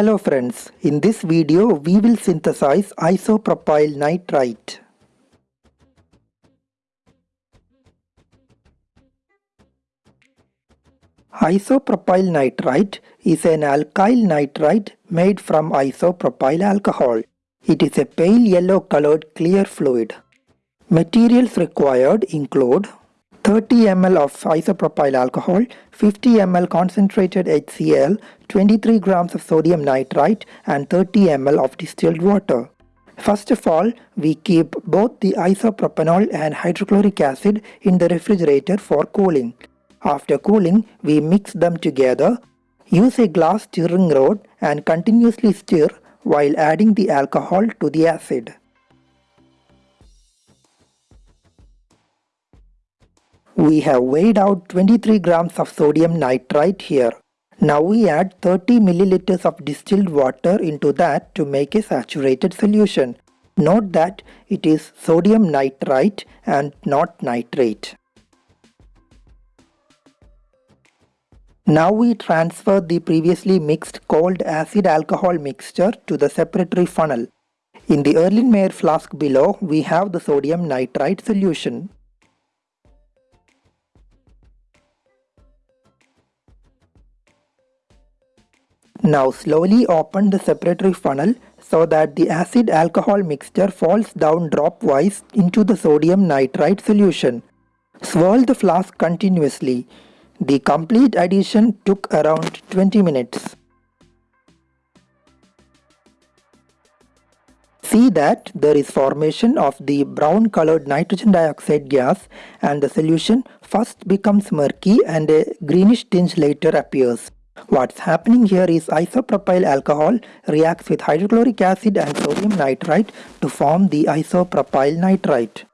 Hello friends, in this video we will synthesize isopropyl nitrite. Isopropyl nitrite is an alkyl nitrite made from isopropyl alcohol. It is a pale yellow colored clear fluid. Materials required include 30 ml of isopropyl alcohol, 50 ml concentrated HCl, 23 grams of sodium nitrite and 30 ml of distilled water. First of all, we keep both the isopropanol and hydrochloric acid in the refrigerator for cooling. After cooling, we mix them together. Use a glass stirring rod and continuously stir while adding the alcohol to the acid. We have weighed out 23 grams of sodium nitrite here. Now we add 30 milliliters of distilled water into that to make a saturated solution. Note that it is sodium nitrite and not nitrate. Now we transfer the previously mixed cold acid alcohol mixture to the separatory funnel. In the Erlenmeyer flask below, we have the sodium nitrite solution. Now slowly open the separatory funnel so that the acid alcohol mixture falls down dropwise into the sodium nitrite solution. Swirl the flask continuously. The complete addition took around 20 minutes. See that there is formation of the brown colored nitrogen dioxide gas and the solution first becomes murky and a greenish tinge later appears. What's happening here is isopropyl alcohol reacts with hydrochloric acid and sodium nitrite to form the isopropyl nitrite.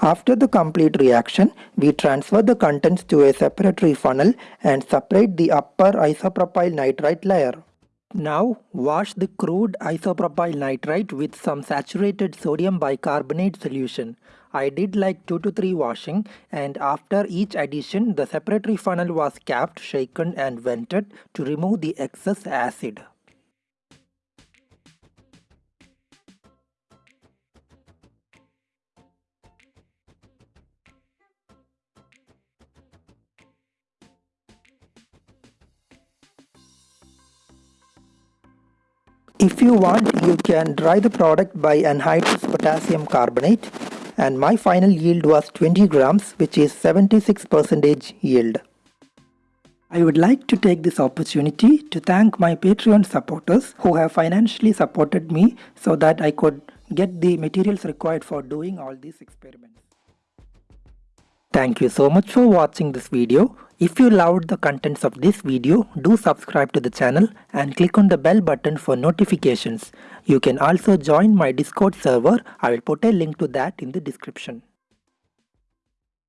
After the complete reaction, we transfer the contents to a separatory funnel and separate the upper isopropyl nitrite layer. Now wash the crude isopropyl nitrite with some saturated sodium bicarbonate solution. I did like 2 to 3 washing and after each addition the separatory funnel was capped, shaken and vented to remove the excess acid. If you want, you can dry the product by anhydrous potassium carbonate and my final yield was 20 grams which is 76% yield. I would like to take this opportunity to thank my Patreon supporters who have financially supported me so that I could get the materials required for doing all these experiments. Thank you so much for watching this video. If you loved the contents of this video, do subscribe to the channel and click on the bell button for notifications. You can also join my Discord server. I will put a link to that in the description.